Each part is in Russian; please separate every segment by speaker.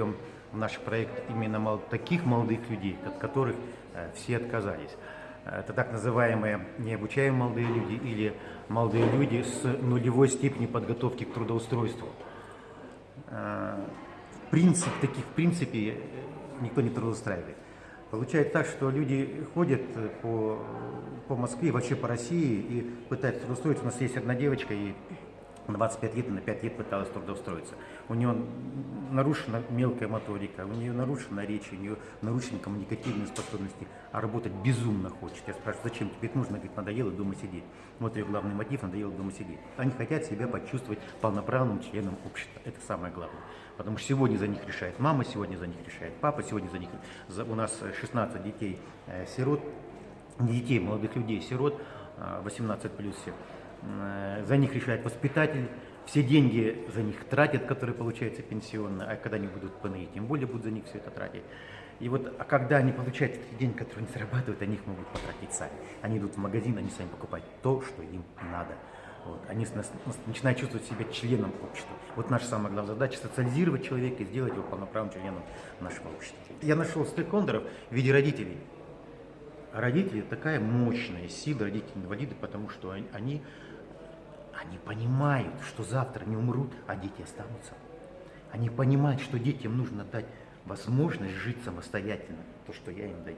Speaker 1: в наш проект именно таких молодых людей, от которых э, все отказались. Это так называемые необучаемые молодые люди или молодые люди с нулевой степенью подготовки к трудоустройству. Э, В принципе, таких в принципе э, никто не трудоустраивает. Получается так, что люди ходят э, по, по Москве, вообще по России и пытаются трудоустроиться. У нас есть одна девочка, и 25 лет, на 5 лет пыталась трудоустроиться. У нее нарушена мелкая моторика, у нее нарушена речь, у нее нарушены коммуникативные способности, а работать безумно хочет. Я спрашиваю, зачем тебе это нужно? Говорит, надоело дома сидеть. Вот ее главный мотив, надоело дома сидеть. Они хотят себя почувствовать полноправным членом общества. Это самое главное. Потому что сегодня за них решает мама, сегодня за них решает папа, сегодня за них... у нас 16 детей э, сирот, детей, молодых людей, сирот, а, 18 плюс все. М, За них решает воспитатель, все деньги за них тратят, которые получаются пенсионно, а когда они будут ПНИ, тем более будут за них все это тратить. И вот, а когда они получают эти деньги, которые не зарабатывают, они их могут потратить сами. Они идут в магазин, они сами покупают то, что им надо. Вот. Они начинают чувствовать себя членом общества. Вот наша самая главная задача – социализировать человека и сделать его полноправным членом нашего общества. Я нашел стейкхолдеров в виде родителей. А родители такая мощная сила, родители-инвалиды, потому что они, они, они понимают, что завтра они умрут, а дети останутся. Они понимают, что детям нужно дать возможность жить самостоятельно, то, что я им даю.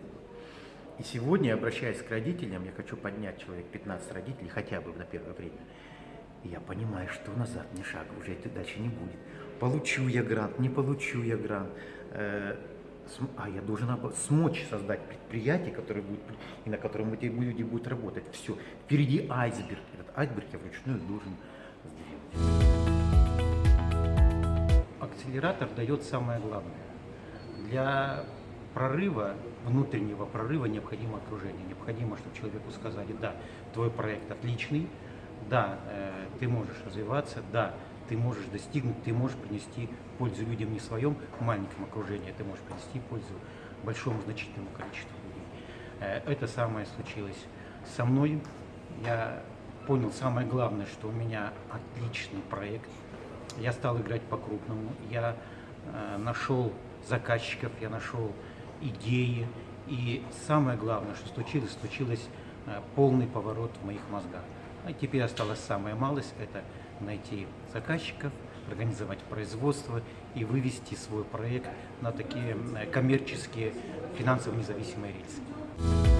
Speaker 1: И сегодня, обращаясь к родителям, я хочу поднять человек 15 родителей хотя бы на первое время. И я понимаю, что назад ни шага уже это дальше не будет. Получу я грант, не получу я грант. А я должен смочь создать предприятие, которое будет, и на котором эти люди будут работать. Все. Впереди айсберг. Этот айсберг я вручную должен сделать.
Speaker 2: Акселератор дает самое главное. Для прорыва, внутреннего прорыва необходимо окружение. Необходимо, чтобы человеку сказали, да, твой проект отличный, да, э, ты можешь развиваться, да, ты можешь достигнуть, ты можешь принести пользу людям не в своем маленьком окружении, ты можешь принести пользу большому значительному количеству людей. Э, Это самое случилось со мной. Я понял самое главное, что у меня отличный проект. Я стал играть по-крупному. Я э, нашел заказчиков, я нашел идеи. И самое главное, что случилось, случилось э, полный поворот в моих мозгах. А теперь осталась самая малость – это найти заказчиков, организовать производство и вывести свой проект на такие э, коммерческие, финансово независимые рельсы.